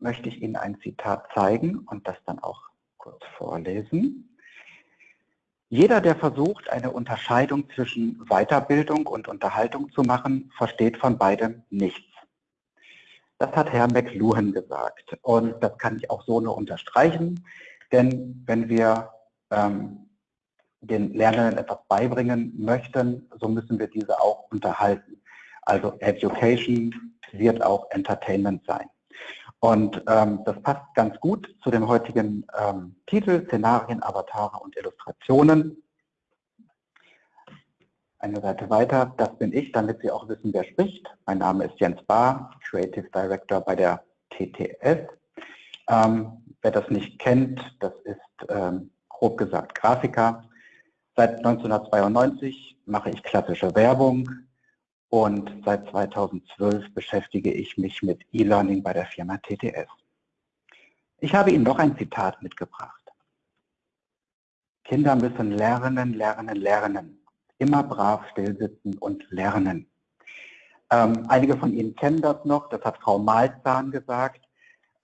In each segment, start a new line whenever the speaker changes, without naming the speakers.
möchte ich Ihnen ein Zitat zeigen und das dann auch kurz vorlesen. Jeder, der versucht, eine Unterscheidung zwischen Weiterbildung und Unterhaltung zu machen, versteht von beidem nichts. Das hat Herr McLuhan gesagt und das kann ich auch so nur unterstreichen, denn wenn wir ähm, den Lernenden etwas beibringen möchten, so müssen wir diese auch unterhalten. Also Education wird auch Entertainment sein. Und ähm, das passt ganz gut zu dem heutigen ähm, Titel, Szenarien, Avatare und Illustrationen. Eine Seite weiter, das bin ich, damit Sie auch wissen, wer spricht. Mein Name ist Jens Bahr, Creative Director bei der TTS. Ähm, wer das nicht kennt, das ist ähm, grob gesagt Grafiker. Seit 1992 mache ich klassische Werbung, und seit 2012 beschäftige ich mich mit E-Learning bei der Firma TTS. Ich habe Ihnen noch ein Zitat mitgebracht. Kinder müssen lernen, lernen, lernen. Immer brav stillsitzen und lernen. Ähm, einige von Ihnen kennen das noch, das hat Frau Malzahn gesagt.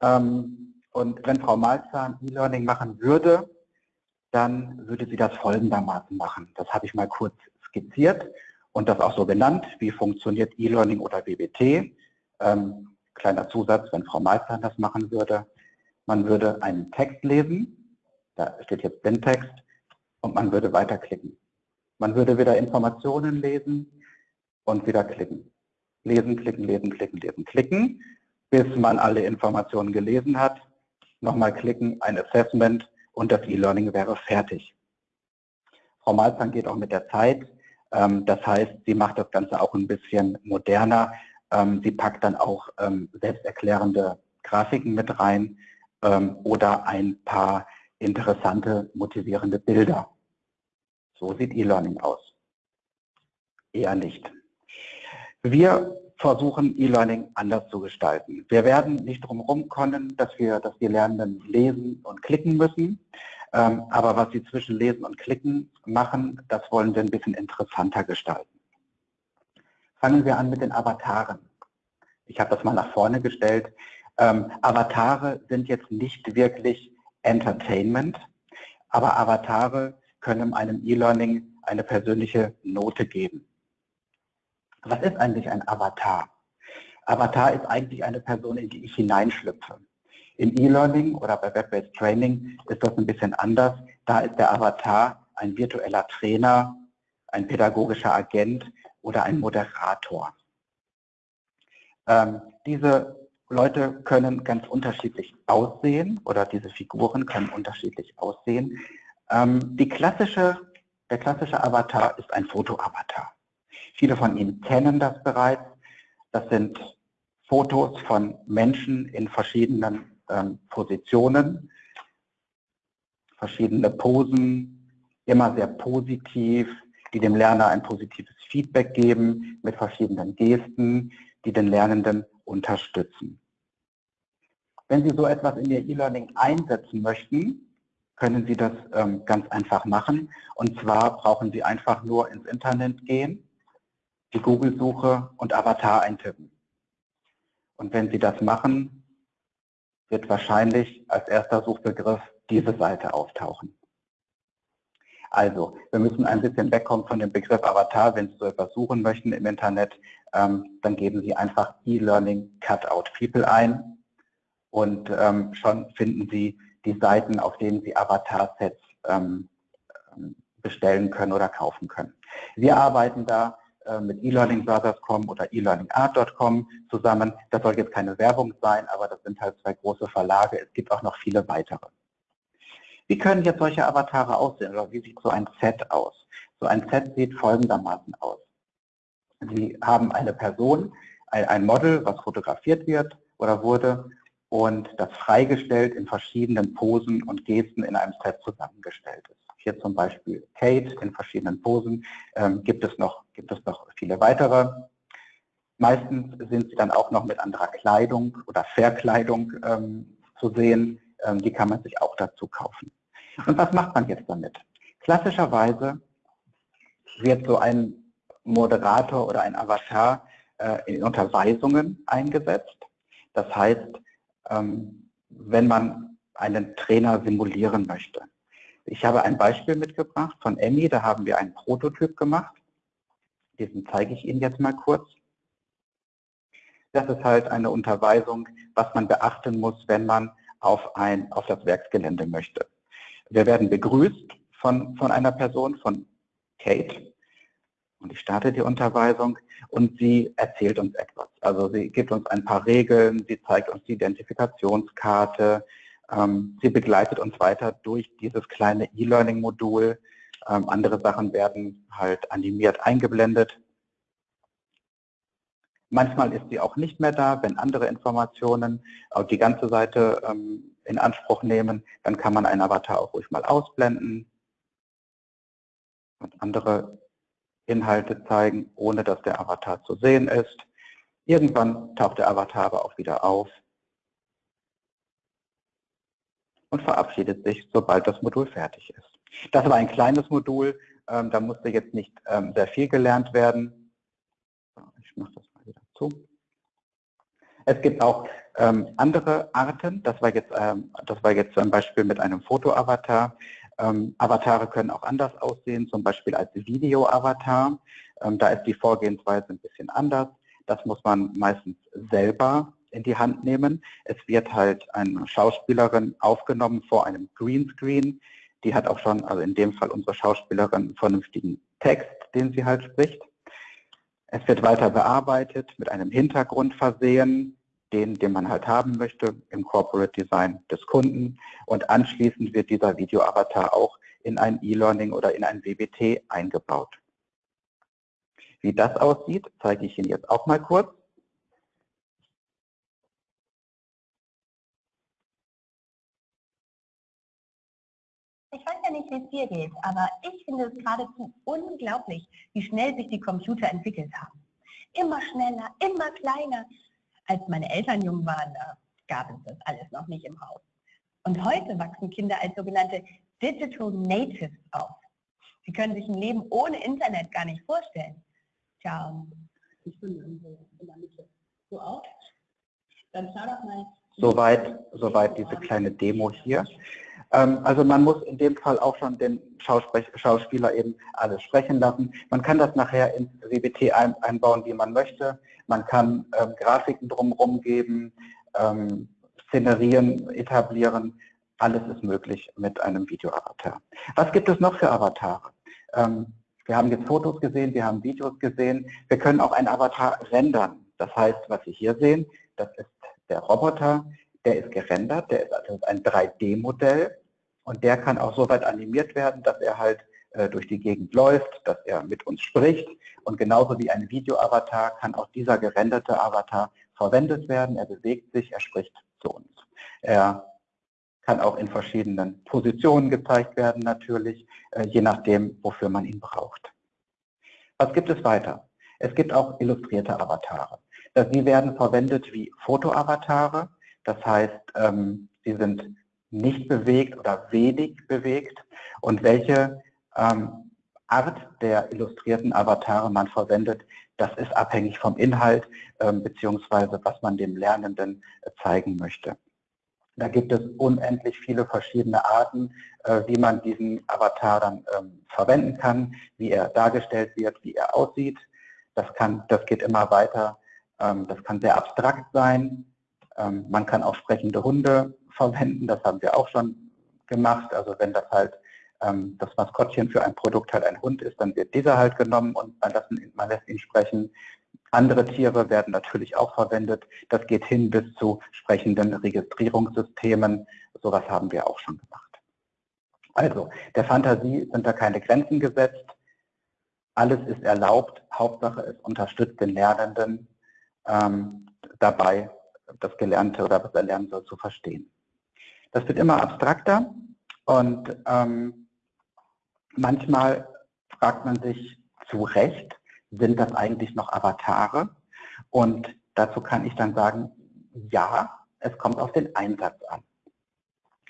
Ähm, und wenn Frau Malzahn E-Learning machen würde, dann würde sie das folgendermaßen machen. Das habe ich mal kurz skizziert und das auch so genannt, wie funktioniert E-Learning oder BBT. Ähm, kleiner Zusatz, wenn Frau Meister das machen würde. Man würde einen Text lesen, da steht jetzt Blindtext, und man würde weiterklicken. Man würde wieder Informationen lesen und wieder klicken. Lesen, klicken, lesen, klicken, lesen, klicken, bis man alle Informationen gelesen hat. Nochmal klicken, ein Assessment und das E-Learning wäre fertig. Frau Malzahn geht auch mit der Zeit. Ähm, das heißt, sie macht das Ganze auch ein bisschen moderner. Ähm, sie packt dann auch ähm, selbsterklärende Grafiken mit rein oder ein paar interessante, motivierende Bilder. So sieht E-Learning aus. Eher nicht. Wir versuchen E-Learning anders zu gestalten. Wir werden nicht drum kommen, dass wir, dass die Lernenden lesen und klicken müssen. Ähm, aber was Sie zwischen Lesen und Klicken machen, das wollen wir ein bisschen interessanter gestalten. Fangen wir an mit den Avataren. Ich habe das mal nach vorne gestellt. Ähm, Avatare sind jetzt nicht wirklich Entertainment, aber Avatare können einem E-Learning eine persönliche Note geben. Was ist eigentlich ein Avatar? Avatar ist eigentlich eine Person, in die ich hineinschlüpfe. Im E-Learning oder bei Web-Based Training ist das ein bisschen anders. Da ist der Avatar ein virtueller Trainer, ein pädagogischer Agent oder ein Moderator. Ähm, diese Leute können ganz unterschiedlich aussehen oder diese Figuren können unterschiedlich aussehen. Ähm, klassische, der klassische Avatar ist ein Foto-Avatar. Viele von Ihnen kennen das bereits. Das sind Fotos von Menschen in verschiedenen ähm, Positionen, verschiedene Posen, immer sehr positiv, die dem Lerner ein positives Feedback geben mit verschiedenen Gesten, die den Lernenden unterstützen. Wenn Sie so etwas in Ihr E-Learning einsetzen möchten, können Sie das ähm, ganz einfach machen. Und zwar brauchen Sie einfach nur ins Internet gehen, die Google-Suche und Avatar eintippen. Und wenn Sie das machen, wird wahrscheinlich als erster Suchbegriff diese Seite auftauchen. Also, wir müssen ein bisschen wegkommen von dem Begriff Avatar. Wenn Sie so etwas suchen möchten im Internet, ähm, dann geben Sie einfach E-Learning Cutout People ein und ähm, schon finden Sie die Seiten, auf denen Sie Avatar-Sets ähm, ähm bestellen können oder kaufen können. Wir arbeiten da mit elearningbrothers.com oder elearningart.com zusammen. Das soll jetzt keine Werbung sein, aber das sind halt zwei große Verlage. Es gibt auch noch viele weitere. Wie können jetzt solche Avatare aussehen oder wie sieht so ein Set aus? So ein Set sieht folgendermaßen aus. Sie haben eine Person, ein Model, was fotografiert wird oder wurde und das freigestellt in verschiedenen Posen und Gesten in einem Set zusammengestellt ist hier zum Beispiel Kate in verschiedenen Posen, ähm, gibt, es noch, gibt es noch viele weitere. Meistens sind sie dann auch noch mit anderer Kleidung oder Verkleidung ähm, zu sehen. Ähm, die kann man sich auch dazu kaufen. Und was macht man jetzt damit? Klassischerweise wird so ein Moderator oder ein Avatar äh, in Unterweisungen eingesetzt. Das heißt, ähm, wenn man einen Trainer simulieren möchte. Ich habe ein Beispiel mitgebracht von Emmy, da haben wir einen Prototyp gemacht. Diesen zeige ich Ihnen jetzt mal kurz. Das ist halt eine Unterweisung, was man beachten muss, wenn man auf, ein, auf das Werksgelände möchte. Wir werden begrüßt von, von einer Person, von Kate. Und ich starte die Unterweisung und sie erzählt uns etwas. Also sie gibt uns ein paar Regeln, sie zeigt uns die Identifikationskarte, sie begleitet uns weiter durch dieses kleine E-Learning-Modul. Ähm, andere Sachen werden halt animiert eingeblendet. Manchmal ist sie auch nicht mehr da, wenn andere Informationen die ganze Seite ähm, in Anspruch nehmen, dann kann man einen Avatar auch ruhig mal ausblenden und andere Inhalte zeigen, ohne dass der Avatar zu sehen ist. Irgendwann taucht der Avatar aber auch wieder auf und verabschiedet sich, sobald das Modul fertig ist. Das war ein kleines Modul, ähm, da musste jetzt nicht ähm, sehr viel gelernt werden. Ich mache das mal wieder zu. Es gibt auch ähm, andere Arten, das war jetzt, ähm, das war jetzt ein Beispiel mit einem Foto-Avatar. Ähm, Avatare können auch anders aussehen, zum Beispiel als Video-Avatar. Ähm, da ist die Vorgehensweise ein bisschen anders. Das muss man meistens selber in die Hand nehmen. Es wird halt eine Schauspielerin aufgenommen vor einem Greenscreen. Die hat auch schon, also in dem Fall unsere Schauspielerin, einen vernünftigen Text, den sie halt spricht. Es wird weiter bearbeitet, mit einem Hintergrund versehen, den, den man halt haben möchte im Corporate Design des Kunden. Und anschließend wird dieser Video-Avatar auch in ein E-Learning oder in ein WBT eingebaut. Wie das aussieht, zeige ich Ihnen jetzt auch mal kurz.
Ja nicht, wie es dir geht, aber ich finde es geradezu unglaublich, wie schnell sich die Computer entwickelt haben. Immer schneller, immer kleiner als meine Eltern jung waren, da gab es das alles noch nicht im Haus. Und heute wachsen Kinder als sogenannte Digital Natives auf. Sie können sich ein Leben ohne Internet gar nicht vorstellen. Tja, ich bin in der Mitte.
So auch? Dann schau doch mal. Soweit, soweit diese kleine Demo hier. Ähm, also man muss in dem Fall auch schon den Schauspieler eben alles sprechen lassen. Man kann das nachher ins WBT einbauen, wie man möchte. Man kann ähm, Grafiken drumherum geben, ähm, Szenerien etablieren. Alles ist möglich mit einem Video-Avatar. Was gibt es noch für Avatare? Ähm, wir haben jetzt Fotos gesehen, wir haben Videos gesehen. Wir können auch einen Avatar rendern. Das heißt, was Sie hier sehen, das ist der Roboter, der ist gerendert, der ist also ein 3D-Modell und der kann auch so weit animiert werden, dass er halt äh, durch die Gegend läuft, dass er mit uns spricht. Und genauso wie ein Video-Avatar kann auch dieser gerenderte Avatar verwendet werden. Er bewegt sich, er spricht zu uns. Er kann auch in verschiedenen Positionen gezeigt werden natürlich, äh, je nachdem, wofür man ihn braucht. Was gibt es weiter? Es gibt auch illustrierte Avatare. Die werden verwendet wie Foto-Avatare. Das heißt, ähm, sie sind nicht bewegt oder wenig bewegt und welche ähm, Art der illustrierten Avatare man verwendet, das ist abhängig vom Inhalt ähm, beziehungsweise was man dem Lernenden äh, zeigen möchte. Da gibt es unendlich viele verschiedene Arten, äh, wie man diesen Avatar dann ähm, verwenden kann, wie er dargestellt wird, wie er aussieht. Das, kann, das geht immer weiter. Ähm, das kann sehr abstrakt sein. Ähm, man kann auch sprechende Hunde verwenden, das haben wir auch schon gemacht. Also wenn das halt ähm, das Maskottchen für ein Produkt halt ein Hund ist, dann wird dieser halt genommen und man lässt, ihn, man lässt ihn sprechen. Andere Tiere werden natürlich auch verwendet. Das geht hin bis zu sprechenden Registrierungssystemen. Sowas haben wir auch schon gemacht. Also, der Fantasie sind da keine Grenzen gesetzt. Alles ist erlaubt. Hauptsache, es unterstützt den Lernenden ähm, dabei, das Gelernte oder was er lernen soll, zu verstehen. Das wird immer abstrakter und ähm, Manchmal fragt man sich zu Recht, sind das eigentlich noch Avatare? Und dazu kann ich dann sagen, ja, es kommt auf den Einsatz an.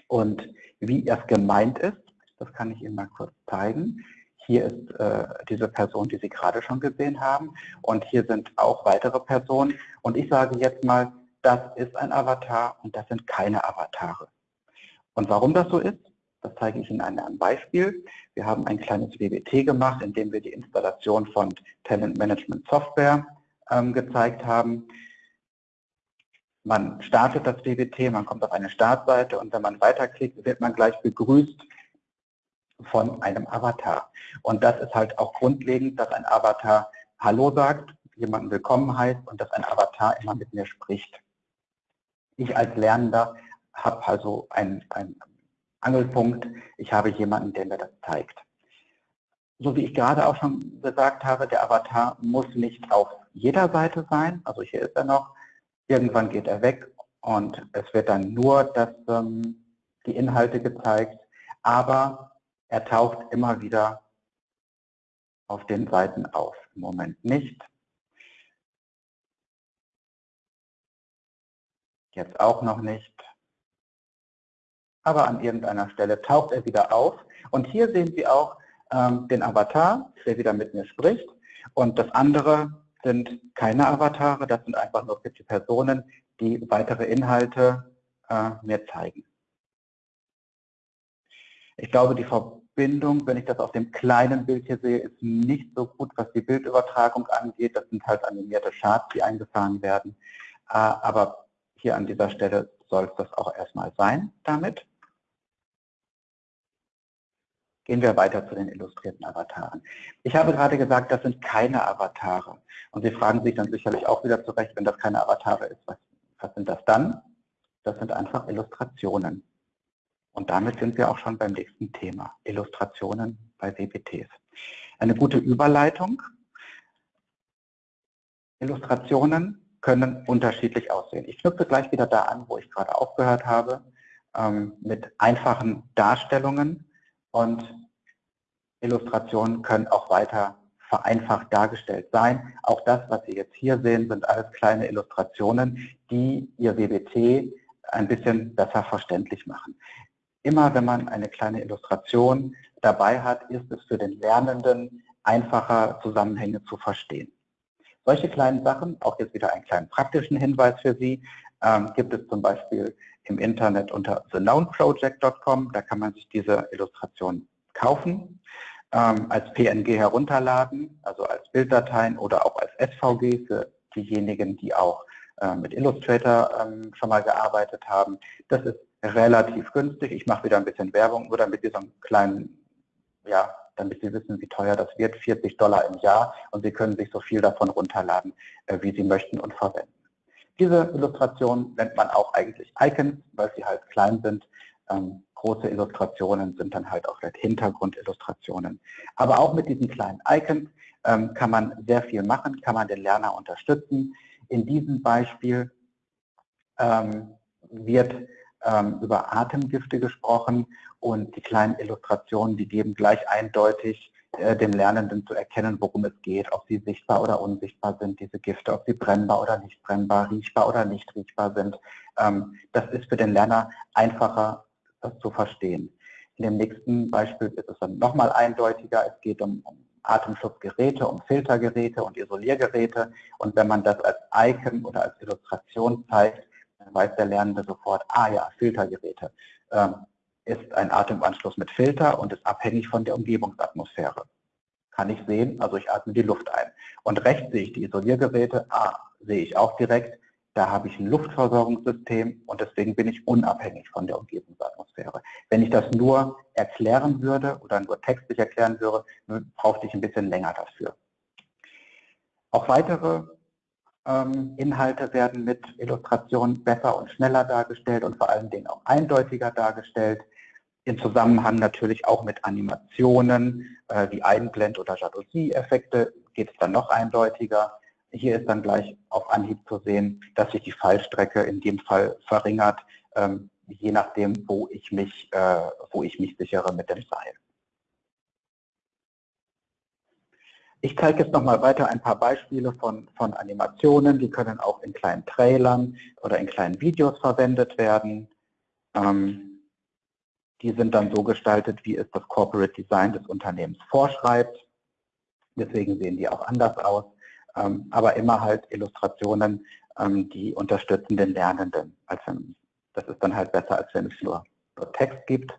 Und wie es gemeint ist, das kann ich Ihnen mal kurz zeigen. Hier ist äh, diese Person, die Sie gerade schon gesehen haben. Und hier sind auch weitere Personen. Und ich sage jetzt mal, das ist ein Avatar und das sind keine Avatare. Und warum das so ist, das zeige ich Ihnen an einem Beispiel. Wir haben ein kleines WBT gemacht, in dem wir die Installation von Talent Management Software ähm, gezeigt haben. Man startet das WBT, man kommt auf eine Startseite und wenn man weiterklickt, wird man gleich begrüßt von einem Avatar. Und das ist halt auch grundlegend, dass ein Avatar Hallo sagt, jemanden willkommen heißt und dass ein Avatar immer mit mir spricht. Ich als Lernender habe also ein, ein Angelpunkt, ich habe jemanden, der mir das zeigt. So wie ich gerade auch schon gesagt habe, der Avatar muss nicht auf jeder Seite sein, also hier ist er noch, irgendwann geht er weg und es wird dann nur das, ähm, die Inhalte gezeigt, aber er taucht immer wieder auf den Seiten auf. Im Moment nicht. Jetzt auch noch nicht aber an irgendeiner Stelle taucht er wieder auf. Und hier sehen Sie auch ähm, den Avatar, der wieder mit mir spricht. Und das andere sind keine Avatare, das sind einfach nur die Personen, die weitere Inhalte äh, mir zeigen. Ich glaube, die Verbindung, wenn ich das auf dem kleinen Bild hier sehe, ist nicht so gut, was die Bildübertragung angeht. Das sind halt animierte Charts, die eingefahren werden. Äh, aber hier an dieser Stelle soll es das auch erstmal sein damit. Gehen wir weiter zu den illustrierten Avataren. Ich habe gerade gesagt, das sind keine Avatare. Und Sie fragen sich dann sicherlich auch wieder zurecht, wenn das keine Avatare ist, was, was sind das dann? Das sind einfach Illustrationen. Und damit sind wir auch schon beim nächsten Thema, Illustrationen bei WPTs. Eine gute Überleitung. Illustrationen können unterschiedlich aussehen. Ich knüpfe gleich wieder da an, wo ich gerade aufgehört habe, ähm, mit einfachen Darstellungen und Illustrationen können auch weiter vereinfacht dargestellt sein. Auch das, was Sie jetzt hier sehen, sind alles kleine Illustrationen, die Ihr WBT ein bisschen besser verständlich machen. Immer wenn man eine kleine Illustration dabei hat, ist es für den Lernenden einfacher, Zusammenhänge zu verstehen. Solche kleinen Sachen, auch jetzt wieder einen kleinen praktischen Hinweis für Sie, ähm, gibt es zum Beispiel im Internet unter theknownproject.com. Da kann man sich diese Illustration kaufen, ähm, als PNG herunterladen, also als Bilddateien oder auch als SVG für diejenigen, die auch äh, mit Illustrator ähm, schon mal gearbeitet haben. Das ist relativ günstig. Ich mache wieder ein bisschen Werbung, nur damit Sie so einen kleinen, ja, damit Sie wissen, wie teuer das wird, 40 Dollar im Jahr und Sie können sich so viel davon runterladen, äh, wie Sie möchten und verwenden. Diese Illustration nennt man auch eigentlich Icons, weil sie halt klein sind. Ähm, große Illustrationen sind dann halt auch vielleicht Hintergrundillustrationen. Aber auch mit diesen kleinen Icons ähm, kann man sehr viel machen, kann man den Lerner unterstützen. In diesem Beispiel ähm, wird ähm, über Atemgifte gesprochen und die kleinen Illustrationen, die geben gleich eindeutig äh, dem Lernenden zu erkennen, worum es geht, ob sie sichtbar oder unsichtbar sind, diese Gifte, ob sie brennbar oder nicht brennbar, riechbar oder nicht riechbar sind. Ähm, das ist für den Lerner einfacher, das zu verstehen. In dem nächsten Beispiel ist es dann nochmal eindeutiger. Es geht um, um Atemschutzgeräte, um Filtergeräte und Isoliergeräte. Und wenn man das als Icon oder als Illustration zeigt, dann weiß der Lernende sofort, ah ja, Filtergeräte. Ähm, ist ein Atemanschluss mit Filter und ist abhängig von der Umgebungsatmosphäre. Kann ich sehen, also ich atme die Luft ein. Und rechts sehe ich die Isoliergeräte, ah, sehe ich auch direkt, da habe ich ein Luftversorgungssystem und deswegen bin ich unabhängig von der Umgebungsatmosphäre. Wenn ich das nur erklären würde oder nur textlich erklären würde, brauchte ich ein bisschen länger dafür. Auch weitere ähm, Inhalte werden mit Illustrationen besser und schneller dargestellt und vor allen Dingen auch eindeutiger dargestellt im Zusammenhang natürlich auch mit Animationen äh, wie Einblend- oder Jalousie-Effekte geht es dann noch eindeutiger. Hier ist dann gleich auf Anhieb zu sehen, dass sich die Fallstrecke in dem Fall verringert, ähm, je nachdem, wo ich mich, äh, wo ich mich sichere mit dem Seil. Ich zeige jetzt nochmal weiter ein paar Beispiele von, von Animationen. Die können auch in kleinen Trailern oder in kleinen Videos verwendet werden. Ähm, die sind dann so gestaltet, wie es das Corporate Design des Unternehmens vorschreibt. Deswegen sehen die auch anders aus. Ähm, aber immer halt Illustrationen, ähm, die unterstützen den Lernenden. Also das ist dann halt besser, als wenn es nur, nur Text gibt.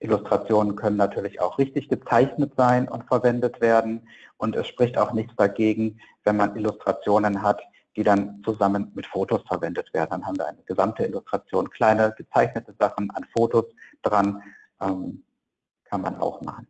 Illustrationen können natürlich auch richtig gezeichnet sein und verwendet werden. Und es spricht auch nichts dagegen, wenn man Illustrationen hat, die dann zusammen mit Fotos verwendet werden. Dann haben wir eine gesamte Illustration, kleine gezeichnete Sachen an Fotos dran, ähm, kann man auch machen.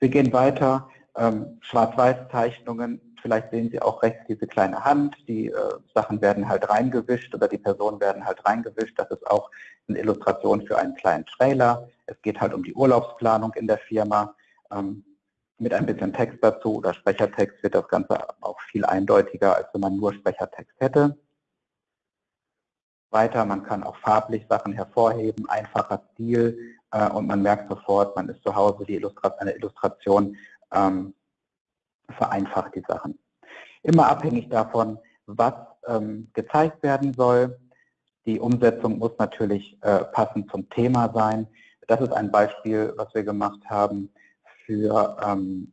Wir gehen weiter, ähm, Schwarz-Weiß-Zeichnungen, vielleicht sehen Sie auch rechts diese kleine Hand, die äh, Sachen werden halt reingewischt oder die Personen werden halt reingewischt. Das ist auch eine Illustration für einen kleinen Trailer. Es geht halt um die Urlaubsplanung in der Firma. Ähm, mit ein bisschen Text dazu oder Sprechertext wird das Ganze auch viel eindeutiger, als wenn man nur Sprechertext hätte. Weiter, man kann auch farblich Sachen hervorheben, einfacher Stil äh, und man merkt sofort, man ist zu Hause, die Illustration, eine Illustration ähm, vereinfacht die Sachen. Immer abhängig davon, was ähm, gezeigt werden soll. Die Umsetzung muss natürlich äh, passend zum Thema sein. Das ist ein Beispiel, was wir gemacht haben für ähm,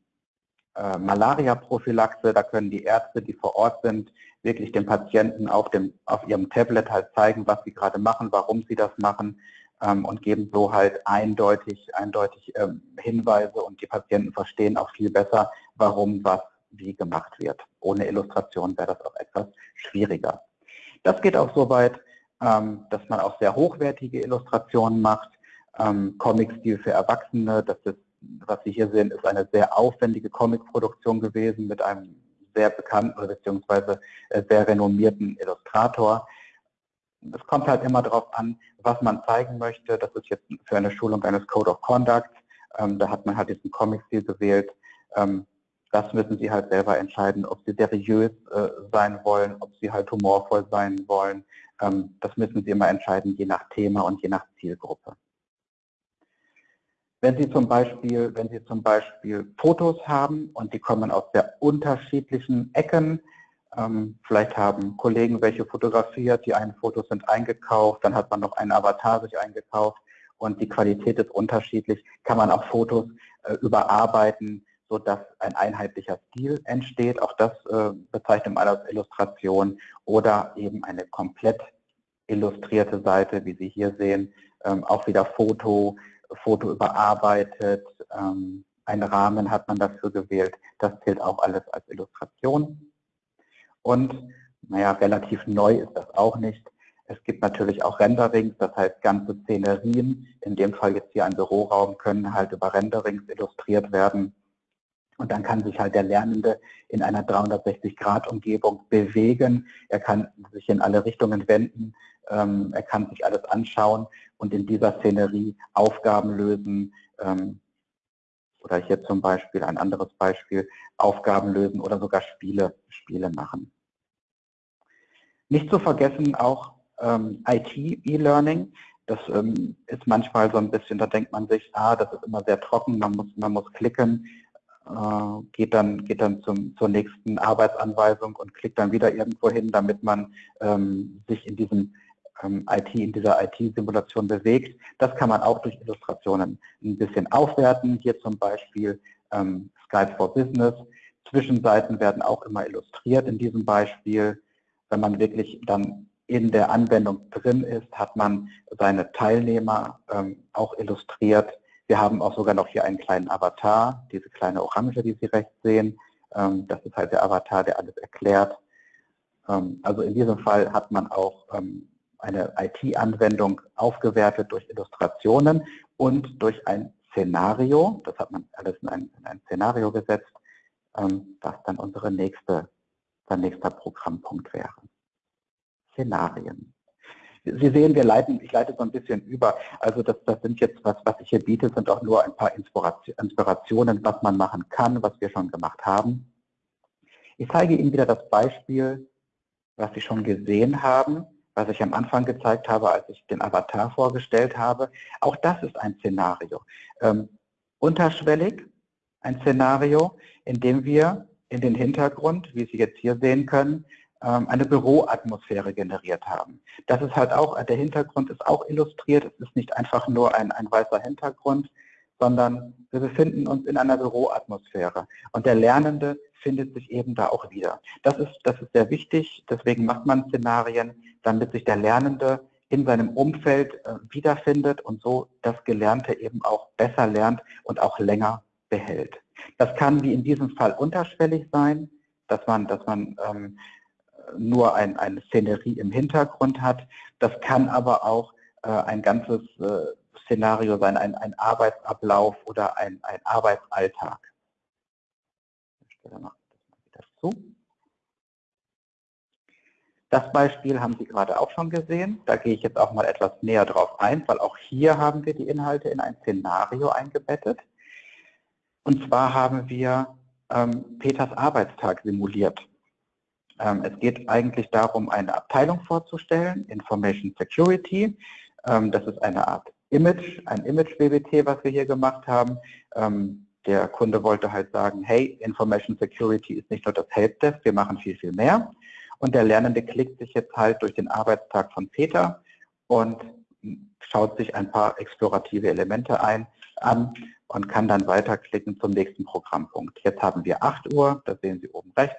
äh, Malaria-Prophylaxe. Da können die Ärzte, die vor Ort sind, wirklich den Patienten auf, dem, auf ihrem Tablet halt zeigen, was sie gerade machen, warum sie das machen ähm, und geben so halt eindeutig, eindeutig ähm, Hinweise und die Patienten verstehen auch viel besser, warum was wie gemacht wird. Ohne Illustration wäre das auch etwas schwieriger. Das geht auch so weit, ähm, dass man auch sehr hochwertige Illustrationen macht. Ähm, Comic-Stil für Erwachsene, das ist, was Sie hier sehen, ist eine sehr aufwendige Comic-Produktion gewesen mit einem sehr bekannten beziehungsweise äh, sehr renommierten Illustrator. Es kommt halt immer darauf an, was man zeigen möchte. Das ist jetzt für eine Schulung eines Code of Conduct. Ähm, da hat man halt diesen Comic-Stil gewählt. Ähm, das müssen Sie halt selber entscheiden, ob Sie seriös äh, sein wollen, ob Sie halt humorvoll sein wollen. Ähm, das müssen Sie immer entscheiden, je nach Thema und je nach Zielgruppe. Wenn Sie zum Beispiel, wenn Sie zum Beispiel Fotos haben und die kommen aus sehr unterschiedlichen Ecken, ähm, vielleicht haben Kollegen welche fotografiert, die einen Fotos sind eingekauft, dann hat man noch einen Avatar sich eingekauft und die Qualität ist unterschiedlich, kann man auch Fotos äh, überarbeiten, sodass ein einheitlicher Stil entsteht. Auch das äh, bezeichnet man als Illustration oder eben eine komplett illustrierte Seite, wie Sie hier sehen, ähm, auch wieder Foto, Foto überarbeitet, ähm, einen Rahmen hat man dafür gewählt. Das zählt auch alles als Illustration. Und, naja, relativ neu ist das auch nicht. Es gibt natürlich auch Renderings, das heißt ganze Szenerien, in dem Fall jetzt hier ein Büroraum, können halt über Renderings illustriert werden. Und dann kann sich halt der Lernende in einer 360-Grad-Umgebung bewegen. Er kann sich in alle Richtungen wenden. Ähm, er kann sich alles anschauen und in dieser Szenerie Aufgaben lösen. Ähm, oder hier zum Beispiel ein anderes Beispiel, Aufgaben lösen oder sogar Spiele, Spiele machen. Nicht zu vergessen auch ähm, IT-E-Learning. Das ähm, ist manchmal so ein bisschen, da denkt man sich, ah, das ist immer sehr trocken, man muss, man muss klicken, äh, geht dann, geht dann zum, zur nächsten Arbeitsanweisung und klickt dann wieder irgendwo hin, damit man ähm, sich in diesem IT, in dieser IT-Simulation bewegt. Das kann man auch durch Illustrationen ein bisschen aufwerten. Hier zum Beispiel ähm, Skype for Business. Zwischenseiten werden auch immer illustriert in diesem Beispiel. Wenn man wirklich dann in der Anwendung drin ist, hat man seine Teilnehmer ähm, auch illustriert wir haben auch sogar noch hier einen kleinen Avatar, diese kleine Orange, die Sie rechts sehen. Ähm, das ist halt der Avatar, der alles erklärt. Ähm, also in diesem Fall hat man auch ähm, eine IT-Anwendung aufgewertet durch Illustrationen und durch ein Szenario. Das hat man alles in ein, in ein Szenario gesetzt, was dann unsere nächste, der nächster Programmpunkt wäre. Szenarien. Sie sehen, wir leiten, ich leite so ein bisschen über. Also das, das sind jetzt, was, was ich hier biete, sind auch nur ein paar Inspirationen, was man machen kann, was wir schon gemacht haben. Ich zeige Ihnen wieder das Beispiel, was Sie schon gesehen haben, was ich am Anfang gezeigt habe, als ich den Avatar vorgestellt habe. Auch das ist ein Szenario. Ähm, unterschwellig ein Szenario, in dem wir in den Hintergrund, wie Sie jetzt hier sehen können, ähm, eine Büroatmosphäre generiert haben. Das ist halt auch, der Hintergrund ist auch illustriert, es ist nicht einfach nur ein, ein weißer Hintergrund, sondern wir befinden uns in einer Büroatmosphäre. Und der Lernende findet sich eben da auch wieder. Das ist, das ist sehr wichtig, deswegen macht man Szenarien, damit sich der Lernende in seinem Umfeld äh, wiederfindet und so das Gelernte eben auch besser lernt und auch länger behält. Das kann wie in diesem Fall unterschwellig sein, dass man, dass man ähm, nur ein, eine Szenerie im Hintergrund hat. Das kann aber auch äh, ein ganzes äh, Szenario sein, ein, ein Arbeitsablauf oder ein, ein Arbeitsalltag. Ich stelle mal wieder zu. Das Beispiel haben Sie gerade auch schon gesehen. Da gehe ich jetzt auch mal etwas näher drauf ein, weil auch hier haben wir die Inhalte in ein Szenario eingebettet. Und zwar haben wir ähm, Peters Arbeitstag simuliert. Ähm, es geht eigentlich darum, eine Abteilung vorzustellen, Information Security. Ähm, das ist eine Art Image, ein Image-BBT, was wir hier gemacht haben. Der Kunde wollte halt sagen, hey, Information Security ist nicht nur das Helpdesk, wir machen viel, viel mehr. Und der Lernende klickt sich jetzt halt durch den Arbeitstag von Peter und schaut sich ein paar explorative Elemente ein, an und kann dann weiterklicken zum nächsten Programmpunkt. Jetzt haben wir 8 Uhr, das sehen Sie oben rechts.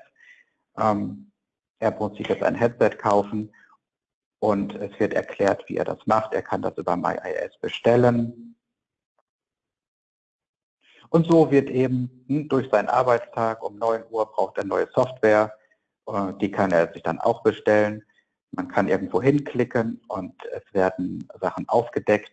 Ähm, er muss sich jetzt ein Headset kaufen und es wird erklärt, wie er das macht. Er kann das über MyIS bestellen. Und so wird eben durch seinen Arbeitstag um 9 Uhr braucht er neue Software äh, die kann er sich dann auch bestellen. Man kann irgendwo hinklicken und es werden Sachen aufgedeckt.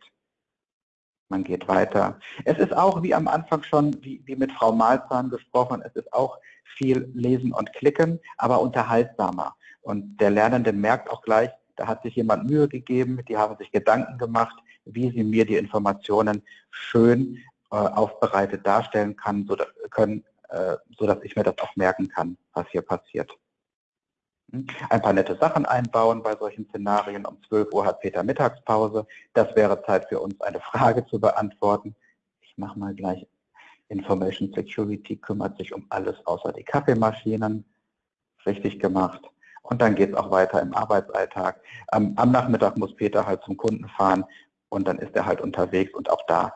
Man geht weiter. Es ist auch, wie am Anfang schon, wie, wie mit Frau Malzahn gesprochen, es ist auch viel Lesen und Klicken, aber unterhaltsamer. Und der Lernende merkt auch gleich, da hat sich jemand Mühe gegeben, die haben sich Gedanken gemacht, wie sie mir die Informationen schön aufbereitet darstellen kann, so, können, äh, sodass ich mir das auch merken kann, was hier passiert. Ein paar nette Sachen einbauen bei solchen Szenarien. Um 12 Uhr hat Peter Mittagspause. Das wäre Zeit für uns, eine Frage zu beantworten. Ich mache mal gleich Information Security kümmert sich um alles außer die Kaffeemaschinen. Richtig gemacht. Und dann geht es auch weiter im Arbeitsalltag. Am, am, Nachmittag muss Peter halt zum Kunden fahren und dann ist er halt unterwegs und auch da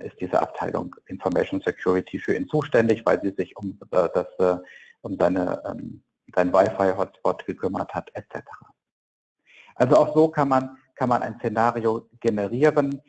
ist diese Abteilung Information Security für ihn zuständig, weil sie sich um, äh, das, äh, um seine ähm, sein Wi-Fi-Hotspot gekümmert hat, etc. Also auch so kann man, kann man ein Szenario generieren.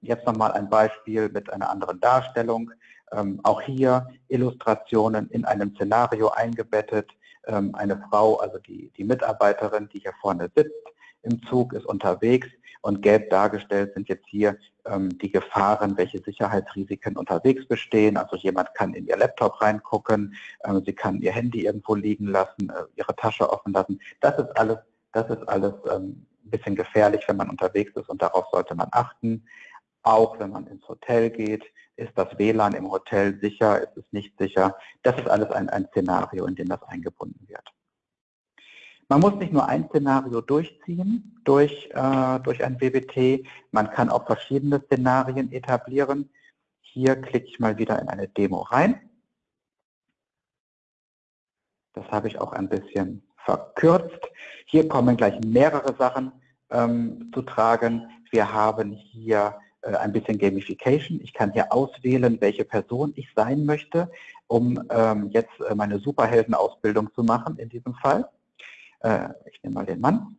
Jetzt nochmal ein Beispiel mit einer anderen Darstellung. Ähm, auch hier Illustrationen in einem Szenario eingebettet. Ähm, eine Frau, also die, die Mitarbeiterin, die hier vorne sitzt, im Zug ist unterwegs und gelb dargestellt sind jetzt hier ähm, die Gefahren, welche Sicherheitsrisiken unterwegs bestehen. Also jemand kann in ihr Laptop reingucken, äh, sie kann ihr Handy irgendwo liegen lassen, äh, ihre Tasche offen lassen. Das ist alles, das ist alles ähm, ein bisschen gefährlich, wenn man unterwegs ist und darauf sollte man achten. Auch wenn man ins Hotel geht, ist das WLAN im Hotel sicher, ist es nicht sicher. Das ist alles ein, ein Szenario, in dem das eingebunden wird. Man muss nicht nur ein Szenario durchziehen durch, äh, durch ein BBT, man kann auch verschiedene Szenarien etablieren. Hier klicke ich mal wieder in eine Demo rein. Das habe ich auch ein bisschen verkürzt. Hier kommen gleich mehrere Sachen ähm, zu tragen. Wir haben hier äh, ein bisschen Gamification. Ich kann hier auswählen, welche Person ich sein möchte, um ähm, jetzt äh, meine Superheldenausbildung zu machen in diesem Fall. Äh, ich nehme mal den Mann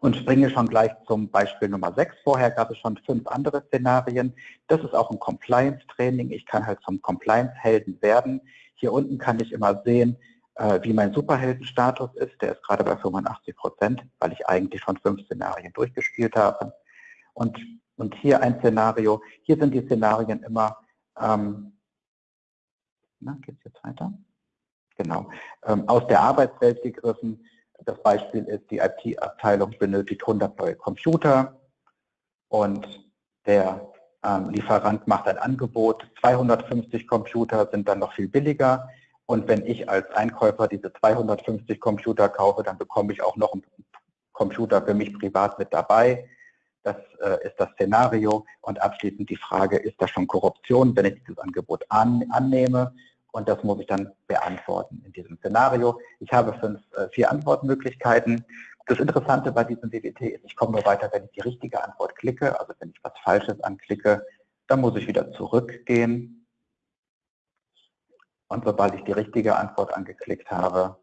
und springe schon gleich zum Beispiel Nummer 6. Vorher gab es schon fünf andere Szenarien. Das ist auch ein Compliance-Training. Ich kann halt zum Compliance-Helden werden. Hier unten kann ich immer sehen, äh, wie mein Superheldenstatus ist. Der ist gerade bei 85 Prozent, weil ich eigentlich schon fünf Szenarien durchgespielt habe. Und, und hier ein Szenario. Hier sind die Szenarien immer, ähm, na, geht es jetzt weiter? Genau, ähm, aus der Arbeitswelt gegriffen. Das Beispiel ist, die IT-Abteilung benötigt 100 neue Computer und der ähm, Lieferant macht ein Angebot. 250 Computer sind dann noch viel billiger. Und wenn ich als Einkäufer diese 250 Computer kaufe, dann bekomme ich auch noch einen Computer für mich privat mit dabei. Das äh, ist das Szenario. Und abschließend die Frage, ist das schon Korruption, wenn ich dieses Angebot an, annehme? Und das muss ich dann beantworten in diesem Szenario. Ich habe fünf, äh, vier Antwortmöglichkeiten. Das Interessante bei diesem WWT ist, ich komme nur weiter, wenn ich die richtige Antwort klicke. Also wenn ich was Falsches anklicke, dann muss ich wieder zurückgehen. Und sobald ich die richtige Antwort angeklickt habe,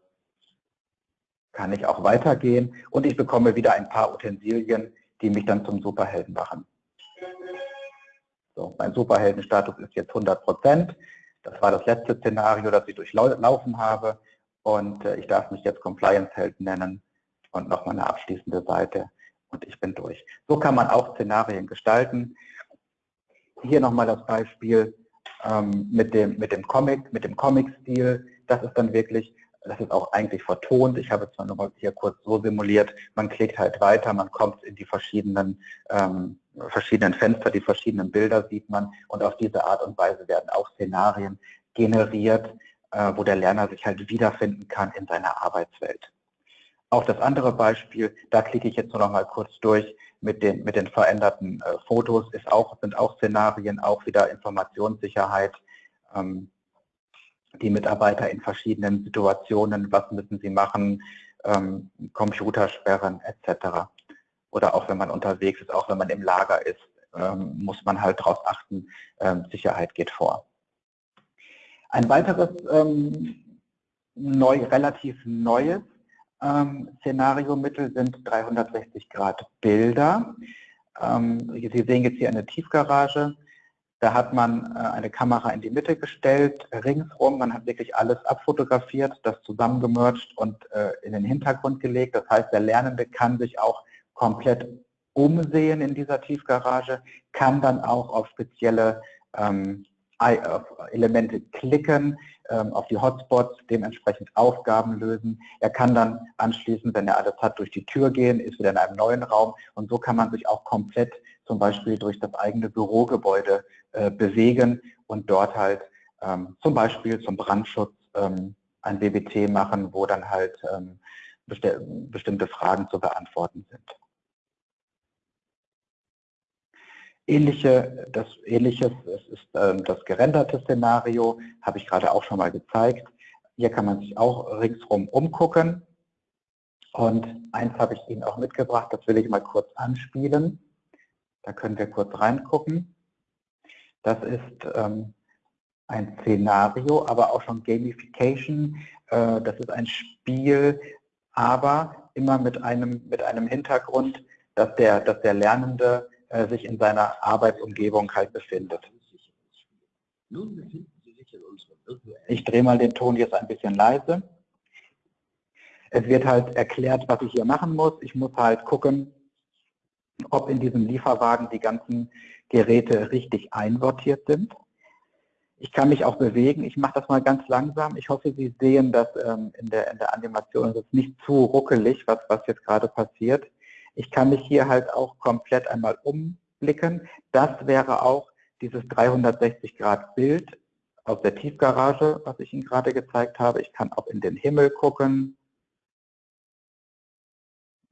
kann ich auch weitergehen und ich bekomme wieder ein paar Utensilien, die mich dann zum Superhelden machen. So, mein Superheldenstatus ist jetzt 100 Prozent. Das war das letzte Szenario, das ich durchlaufen habe. Und äh, ich darf mich jetzt Compliance-Held nennen und nochmal eine abschließende Seite und ich bin durch. So kann man auch Szenarien gestalten. Hier nochmal das Beispiel ähm, mit, dem, mit dem Comic, mit dem Comic-Stil. Das ist dann wirklich, das ist auch eigentlich vertont. Ich habe es zwar nochmal hier kurz so simuliert, man klickt halt weiter, man kommt in die verschiedenen, ähm, verschiedenen Fenster, die verschiedenen Bilder sieht man und auf diese Art und Weise werden auch Szenarien generiert, äh, wo der Lerner sich halt wiederfinden kann in seiner Arbeitswelt. Auch das andere Beispiel, da klicke ich jetzt nur noch mal kurz durch mit den, mit den veränderten äh, Fotos, ist auch, sind auch Szenarien, auch wieder Informationssicherheit. Ähm, die Mitarbeiter in verschiedenen Situationen, was müssen sie machen, ähm, Computersperren etc. Oder auch wenn man unterwegs ist, auch wenn man im Lager ist, ähm, muss man halt darauf achten, ähm, Sicherheit geht vor. Ein weiteres ähm, neu, relativ neues ähm, Szenariomittel sind 360 Grad Bilder. Sie sehen jetzt hier eine Tiefgarage. Da hat man äh, eine Kamera in die Mitte gestellt, ringsrum. Man hat wirklich alles abfotografiert, das zusammengemercht und äh, in den Hintergrund gelegt. Das heißt, der Lernende kann sich auch komplett umsehen in dieser Tiefgarage, kann dann auch auf spezielle ähm, Elemente klicken, ähm, auf die Hotspots, dementsprechend Aufgaben lösen. Er kann dann anschließend, wenn er alles hat, durch die Tür gehen, ist wieder in einem neuen Raum und so kann man sich auch komplett zum Beispiel durch das eigene Bürogebäude äh, bewegen und dort halt ähm, zum Beispiel zum Brandschutz ähm, ein WBT machen, wo dann halt ähm, besti bestimmte Fragen zu beantworten sind. Ähnliche, das Ähnliches es ist ähm, das gerenderte Szenario, habe ich gerade auch schon mal gezeigt. Hier kann man sich auch ringsrum umgucken. Und eins habe ich Ihnen auch mitgebracht, das will ich mal kurz anspielen. Da können wir kurz reingucken. Das ist ähm, ein Szenario, aber auch schon Gamification. Äh, das ist ein Spiel, aber immer mit einem, mit einem Hintergrund, dass der, dass der Lernende äh, sich in seiner Arbeitsumgebung halt befindet. Ich drehe mal den Ton jetzt ein bisschen leise. Es wird halt erklärt, was ich hier machen muss. Ich muss halt gucken, ob in diesem Lieferwagen die ganzen Geräte richtig einsortiert sind. Ich kann mich auch bewegen. Ich mache das mal ganz langsam. Ich hoffe, Sie sehen das ähm, in, der, in der Animation. Es ist nicht zu ruckelig, was, was jetzt gerade passiert. Ich kann mich hier halt auch komplett einmal umblicken. Das wäre auch dieses 360 Grad Bild aus der Tiefgarage, was ich Ihnen gerade gezeigt habe. Ich kann auch in den Himmel gucken.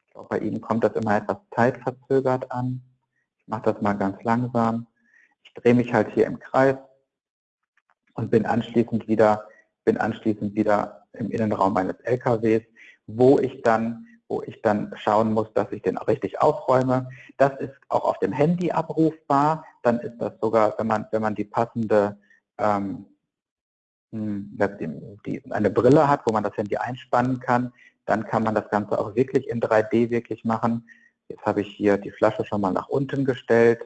Ich glaube, bei Ihnen kommt das immer etwas zeitverzögert an. Ich mache das mal ganz langsam. Ich drehe mich halt hier im Kreis und bin anschließend wieder, bin anschließend wieder im Innenraum meines LKWs, wo ich dann wo ich dann schauen muss, dass ich den auch richtig aufräume. Das ist auch auf dem Handy abrufbar. Dann ist das sogar, wenn man, wenn man die passende ähm, hm, die, eine Brille hat, wo man das Handy einspannen kann, dann kann man das Ganze auch wirklich in 3D wirklich machen. Jetzt habe ich hier die Flasche schon mal nach unten gestellt.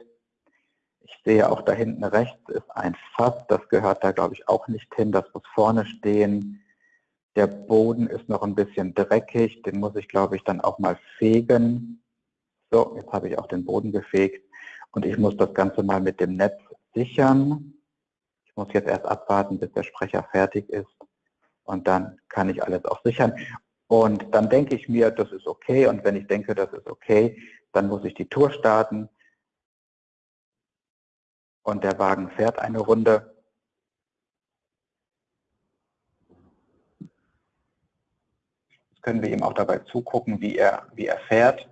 Ich sehe auch da hinten rechts ist ein Fass, das gehört da glaube ich auch nicht hin, das muss vorne stehen. Der Boden ist noch ein bisschen dreckig, den muss ich, glaube ich, dann auch mal fegen. So, jetzt habe ich auch den Boden gefegt und ich muss das Ganze mal mit dem Netz sichern. Ich muss jetzt erst abwarten, bis der Sprecher fertig ist und dann kann ich alles auch sichern. Und dann denke ich mir, das ist okay und wenn ich denke, das ist okay, dann muss ich die Tour starten und der Wagen fährt eine Runde können wir ihm auch dabei zugucken, wie er, wie er fährt.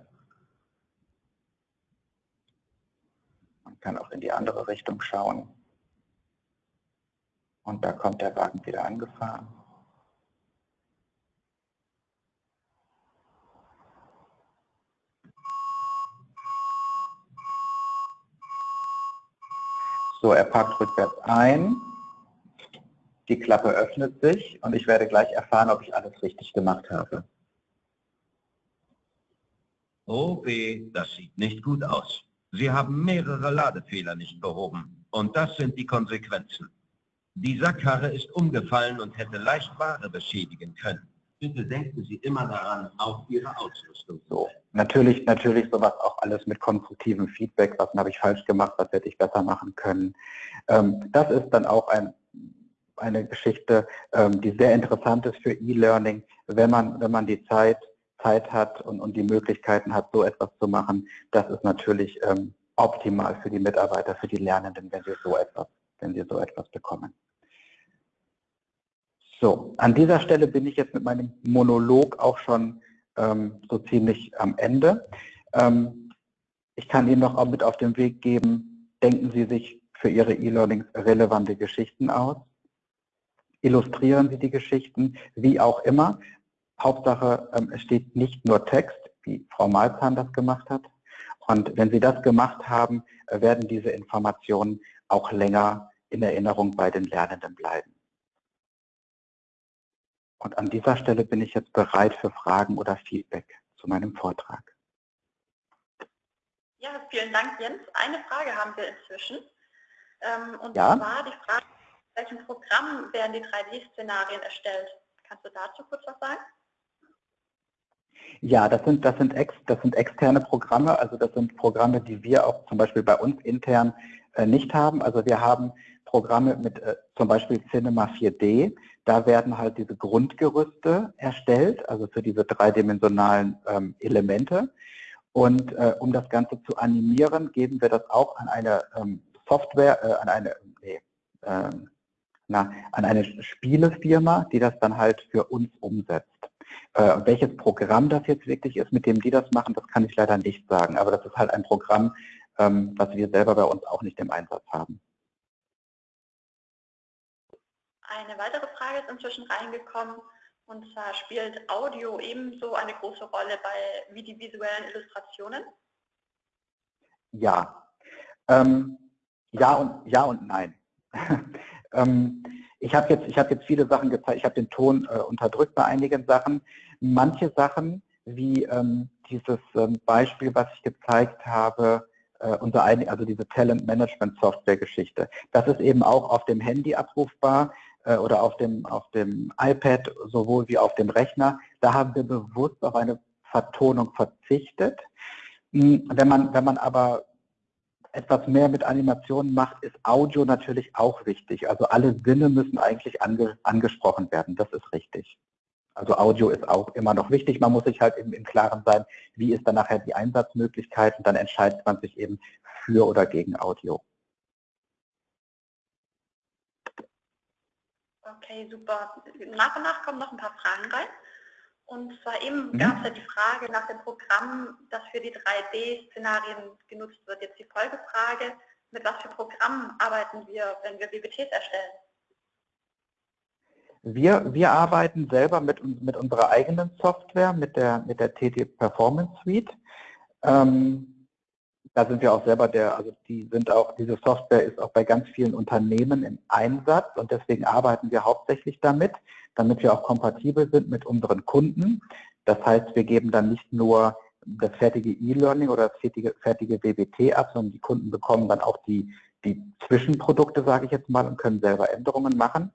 Man kann auch in die andere Richtung schauen. Und da kommt der Wagen wieder angefahren. So, er parkt rückwärts ein. Die Klappe öffnet sich und ich werde gleich erfahren, ob ich alles richtig gemacht habe.
Oh weh, das sieht nicht gut aus. Sie haben mehrere Ladefehler nicht behoben. Und das sind die Konsequenzen. Die Sackkarre ist umgefallen und hätte leicht Ware beschädigen können. Bitte denken Sie immer daran, auch Ihre Ausrüstung
so. Natürlich, natürlich sowas auch alles mit konstruktivem Feedback. Was habe ich falsch gemacht? Was hätte ich besser machen können? Ähm, das ist dann auch ein, eine Geschichte, ähm, die sehr interessant ist für E-Learning, wenn man, wenn man die Zeit Zeit hat und, und die Möglichkeiten hat, so etwas zu machen, das ist natürlich ähm, optimal für die Mitarbeiter, für die Lernenden, wenn sie so etwas, wenn sie so etwas bekommen. So, an dieser Stelle bin ich jetzt mit meinem Monolog auch schon ähm, so ziemlich am Ende. Ähm, ich kann Ihnen noch mit auf den Weg geben, denken Sie sich für Ihre E-Learnings relevante Geschichten aus. Illustrieren Sie die Geschichten, wie auch immer. Hauptsache, ähm, es steht nicht nur Text, wie Frau Malzahn das gemacht hat. Und wenn Sie das gemacht haben, äh, werden diese Informationen auch länger in Erinnerung bei den Lernenden bleiben. Und an dieser Stelle bin ich jetzt bereit für Fragen oder Feedback zu meinem Vortrag.
Ja, vielen Dank, Jens. Eine Frage haben wir inzwischen. Ähm, und
ja?
zwar die Frage, welchem Programm werden die 3D-Szenarien erstellt? Kannst du dazu kurz was sagen?
Ja, das sind, das, sind ex, das sind externe Programme, also das sind Programme, die wir auch zum Beispiel bei uns intern äh, nicht haben. Also wir haben Programme mit äh, zum Beispiel Cinema 4D. Da werden halt diese Grundgerüste erstellt, also für diese dreidimensionalen ähm, Elemente. Und äh, um das Ganze zu animieren, geben wir das auch an eine ähm, Software, äh, an eine, nee, ähm, na, an eine Spielefirma, die das dann halt für uns umsetzt. Äh, welches Programm das jetzt wirklich ist, mit dem die das machen, das kann ich leider nicht sagen. Aber das ist halt ein Programm, ähm, was wir selber bei uns auch nicht im Einsatz haben.
Eine weitere Frage ist inzwischen reingekommen. Und zwar spielt Audio ebenso eine große Rolle bei wie die visuellen Illustrationen?
Ja. Ähm, ja, und, ja und nein. ähm, ich habe jetzt, hab jetzt viele Sachen gezeigt, ich habe den Ton äh, unterdrückt bei einigen Sachen. Manche Sachen, wie ähm, dieses ähm, Beispiel, was ich gezeigt habe, äh, unser also diese Talent Management Software Geschichte, das ist eben auch auf dem Handy abrufbar äh, oder auf dem, auf dem iPad sowohl wie auf dem Rechner. Da haben wir bewusst auf eine Vertonung verzichtet. Hm, wenn man, wenn man aber etwas mehr mit Animationen macht, ist Audio natürlich auch wichtig. Also alle Sinne müssen eigentlich ange, angesprochen werden, das ist richtig. Also Audio ist auch immer noch wichtig. Man muss sich halt eben im Klaren sein, wie ist dann nachher die Einsatzmöglichkeit und dann entscheidet man sich eben für oder gegen Audio.
Okay, super. Nach und nach kommen noch ein paar Fragen rein. Und zwar eben mhm. gab es ja die Frage nach dem Programm, das für die 3D-Szenarien genutzt wird. Jetzt die Folgefrage, mit was für Programmen arbeiten wir, wenn wir BBTs erstellen?
Wir, wir arbeiten selber mit, mit unserer eigenen Software, mit der, mit der TT Performance Suite. Ähm, da sind wir auch selber der, also die sind auch, diese Software ist auch bei ganz vielen Unternehmen im Einsatz und deswegen arbeiten wir hauptsächlich damit damit wir auch kompatibel sind mit unseren Kunden. Das heißt, wir geben dann nicht nur das fertige E-Learning oder das fertige, fertige WBT ab, sondern die Kunden bekommen dann auch die, die Zwischenprodukte, sage ich jetzt mal, und können selber Änderungen machen.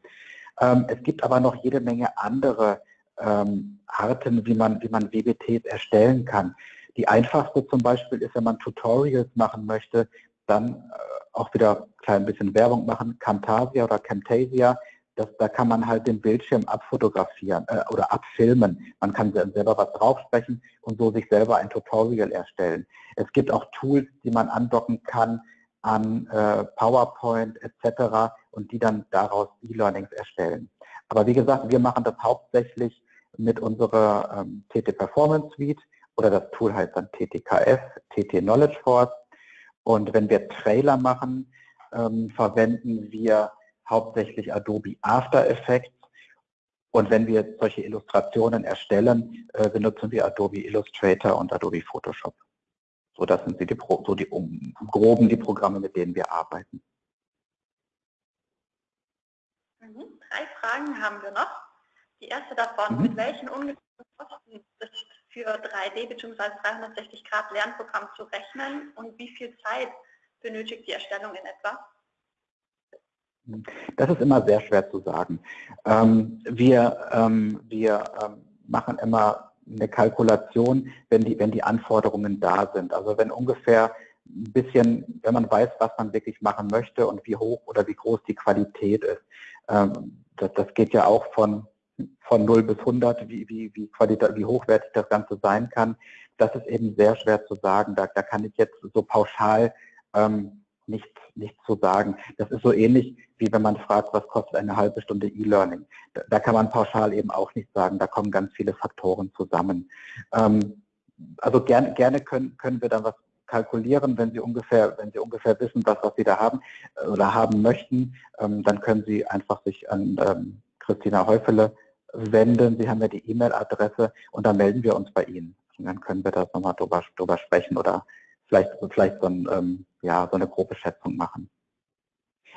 Ähm, es gibt aber noch jede Menge andere ähm, Arten, wie man, wie man WBTs erstellen kann. Die einfachste zum Beispiel ist, wenn man Tutorials machen möchte, dann äh, auch wieder ein klein bisschen Werbung machen, Camtasia oder Camtasia das, da kann man halt den Bildschirm abfotografieren äh, oder abfilmen. Man kann selber was draufsprechen und so sich selber ein Tutorial erstellen. Es gibt auch Tools, die man andocken kann an äh, PowerPoint etc. und die dann daraus E-Learnings erstellen. Aber wie gesagt, wir machen das hauptsächlich mit unserer ähm, TT Performance Suite oder das Tool heißt dann TTKF, TT Knowledge Force. Und wenn wir Trailer machen, ähm, verwenden wir hauptsächlich Adobe After Effects. Und wenn wir solche Illustrationen erstellen, äh, benutzen wir Adobe Illustrator und Adobe Photoshop. So, das sind die, so die um, groben die Programme, mit denen wir arbeiten.
Mhm. Drei Fragen haben wir noch. Die erste davon, mhm. mit welchen ist für 3D bzw. 360 Grad Lernprogramm zu rechnen und wie viel Zeit benötigt die Erstellung in etwa?
Das ist immer sehr schwer zu sagen. Ähm, wir ähm, wir ähm, machen immer eine Kalkulation, wenn die, wenn die Anforderungen da sind. Also wenn ungefähr ein bisschen, wenn man weiß, was man wirklich machen möchte und wie hoch oder wie groß die Qualität ist. Das, das geht ja auch von, von 0 bis 100, wie, wie, wie, wie hochwertig das Ganze sein kann. Das ist eben sehr schwer zu sagen. Da, da kann ich jetzt so pauschal ähm, nichts nicht zu sagen. Das ist so ähnlich, wie wenn man fragt, was kostet eine halbe Stunde E-Learning. Da, da, kann man pauschal eben auch nicht sagen. Da kommen ganz viele Faktoren zusammen. Ähm, also gerne, gerne können, können wir dann was kalkulieren, wenn Sie ungefähr, wenn Sie ungefähr wissen, was, was Sie da haben äh, oder haben möchten, ähm, dann können Sie einfach sich an ähm, Christina Häufele wenden. Sie haben ja die E-Mail-Adresse und dann melden wir uns bei Ihnen. Und dann können wir da nochmal drüber, drüber sprechen oder vielleicht, vielleicht so, ein, ähm, ja, so eine grobe Schätzung machen.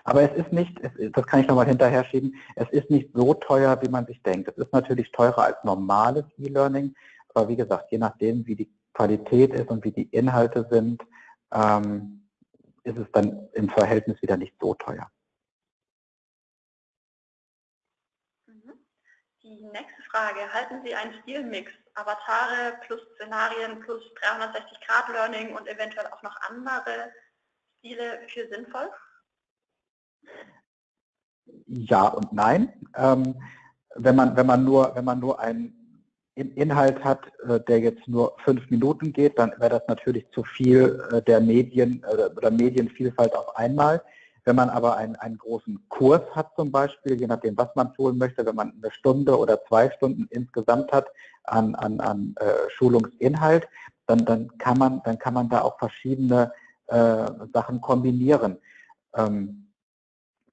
Aber es ist nicht, es, das kann ich nochmal hinterher schieben, es ist nicht so teuer, wie man sich denkt. Es ist natürlich teurer als normales E-Learning, aber wie gesagt, je nachdem, wie die Qualität ist und wie die Inhalte sind, ähm, ist es dann im Verhältnis wieder nicht so teuer.
Mhm. Die nächste Frage, halten Sie einen Stilmix, Avatare plus Szenarien plus 360-Grad-Learning und eventuell auch noch andere Stile für sinnvoll?
Ja und nein. Ähm, wenn, man, wenn, man nur, wenn man nur einen Inhalt hat, äh, der jetzt nur fünf Minuten geht, dann wäre das natürlich zu viel äh, der Medien äh, oder Medienvielfalt auf einmal. Wenn man aber einen, einen großen Kurs hat zum Beispiel, je nachdem, was man tun möchte, wenn man eine Stunde oder zwei Stunden insgesamt hat an, an, an äh, Schulungsinhalt, dann, dann, kann man, dann kann man da auch verschiedene äh, Sachen kombinieren. Ähm,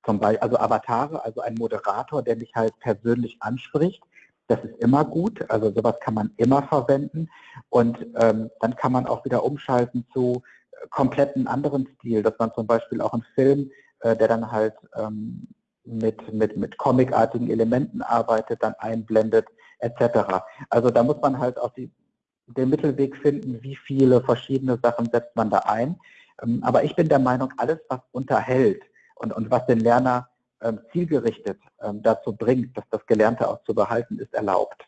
zum Beispiel, also Avatare, also ein Moderator, der mich halt persönlich anspricht, das ist immer gut, also sowas kann man immer verwenden und ähm, dann kann man auch wieder umschalten zu äh, kompletten anderen Stil, dass man zum Beispiel auch einen Film äh, der dann halt ähm, mit, mit, mit comicartigen Elementen arbeitet, dann einblendet, etc. Also da muss man halt auch die, den Mittelweg finden, wie viele verschiedene Sachen setzt man da ein. Ähm, aber ich bin der Meinung, alles, was unterhält und, und was den Lerner ähm, zielgerichtet ähm, dazu bringt, dass das Gelernte auch zu behalten, ist erlaubt.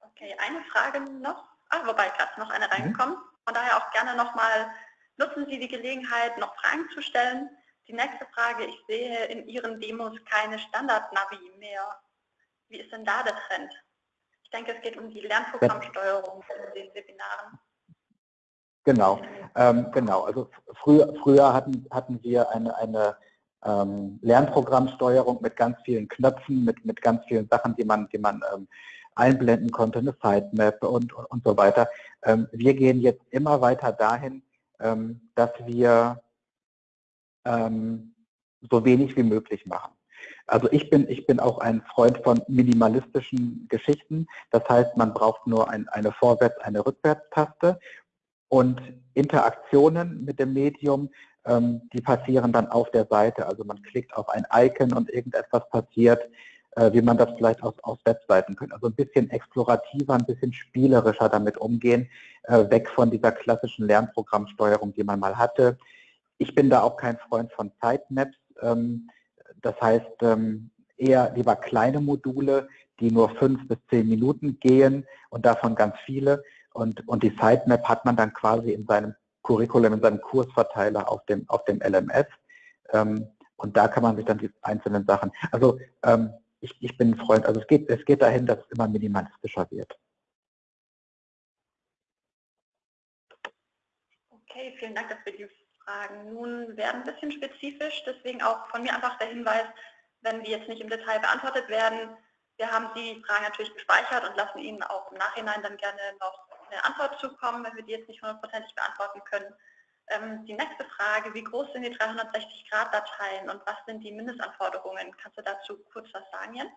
Okay, eine Frage noch. Ah, wobei gerade noch eine reingekommen. Mhm. Von daher auch gerne nochmal, nutzen Sie die Gelegenheit, noch Fragen zu stellen. Die nächste Frage, ich sehe in Ihren Demos keine Standard-Navi mehr. Wie ist denn da der Trend? Ich denke, es geht um die Lernprogrammsteuerung in den Webinaren.
Genau, ähm, genau. Also früher, früher hatten, hatten wir eine, eine ähm, Lernprogrammsteuerung mit ganz vielen Knöpfen, mit, mit ganz vielen Sachen, die man, die man ähm, einblenden konnte, eine Sitemap und, und, so weiter. Ähm, wir gehen jetzt immer weiter dahin, ähm, dass wir ähm, so wenig wie möglich machen. Also ich bin, ich bin auch ein Freund von minimalistischen Geschichten. Das heißt, man braucht nur ein, eine Vorwärts-, eine Rückwärtstaste und Interaktionen mit dem Medium, die passieren dann auf der Seite. Also man klickt auf ein Icon und irgendetwas passiert wie man das vielleicht aus, aus Webseiten könnte. Also ein bisschen explorativer, ein bisschen spielerischer damit umgehen, äh, weg von dieser klassischen Lernprogrammsteuerung, die man mal hatte. Ich bin da auch kein Freund von Sitemaps. Ähm, das heißt, ähm, eher lieber kleine Module, die nur fünf bis zehn Minuten gehen und davon ganz viele. Und, und die Sitemap hat man dann quasi in seinem Curriculum, in seinem Kursverteiler auf dem, auf dem LMS. Ähm, und da kann man sich dann die einzelnen Sachen, also ich, ich bin ein Freund, also es geht, es geht dahin, dass es immer minimalistischer wird.
Okay, vielen Dank für die Fragen. Nun werden ein bisschen spezifisch, deswegen auch von mir einfach der Hinweis, wenn die jetzt nicht im Detail beantwortet werden, wir haben die Fragen natürlich gespeichert und lassen Ihnen auch im Nachhinein dann gerne noch eine Antwort zukommen, wenn wir die jetzt nicht hundertprozentig beantworten können. Ähm, die nächste Frage, wie groß sind die 360-Grad-Dateien und was sind die Mindestanforderungen? Kannst du dazu kurz was sagen, Jens?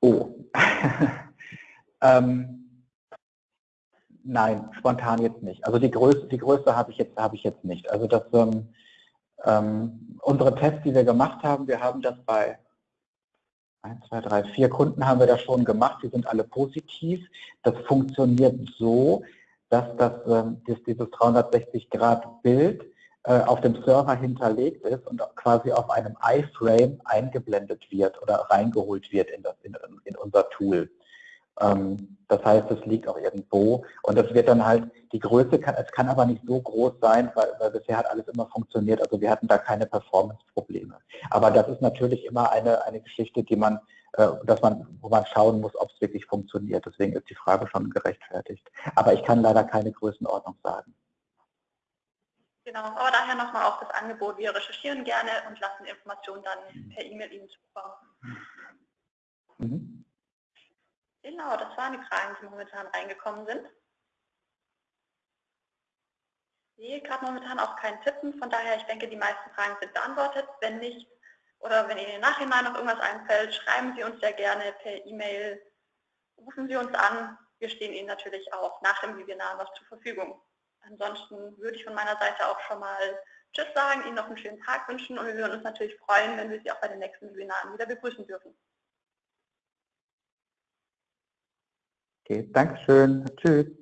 Oh. ähm, nein, spontan jetzt nicht. Also die Größe, die Größe habe ich jetzt ich jetzt nicht. Also das, ähm, Ähm, unsere Tests, die wir gemacht haben, wir haben das bei 1, 2, 3, 4 Kunden haben wir das schon gemacht, die sind alle positiv. Das funktioniert so, dass, das, ähm, dass dieses 360-Grad-Bild äh, auf dem Server hinterlegt ist und quasi auf einem iFrame eingeblendet wird oder reingeholt wird in, das, in, in unser Tool. Ähm, das heißt, es liegt auch irgendwo und das wird dann halt, die Größe kann, es kann aber nicht so groß sein, weil, weil bisher hat alles immer funktioniert, also wir hatten da keine Performance-Probleme. Aber das ist natürlich immer eine, eine Geschichte, die man, dass man, wo man schauen muss, ob es wirklich funktioniert. Deswegen ist die Frage schon gerechtfertigt. Aber ich kann leider keine Größenordnung sagen.
Genau, aber daher nochmal auch das Angebot, wir recherchieren gerne und lassen Informationen dann per E-Mail Ihnen zukommen. Mhm. Genau, das waren die Fragen, die momentan reingekommen sind. Ich sehe gerade momentan auch keinen Tippen, von daher, ich denke, die meisten Fragen sind beantwortet. Wenn nicht, oder wenn Ihnen im Nachhinein noch irgendwas einfällt, schreiben Sie uns sehr gerne per E-Mail, rufen Sie uns an. Wir stehen Ihnen natürlich auch nach dem Webinar noch zur Verfügung. Ansonsten würde ich von meiner Seite auch schon mal Tschüss sagen, Ihnen noch einen schönen Tag wünschen und wir würden uns natürlich freuen, wenn wir Sie auch bei den nächsten Webinaren wieder begrüßen dürfen.
Okay, Dankeschön. Tschüss.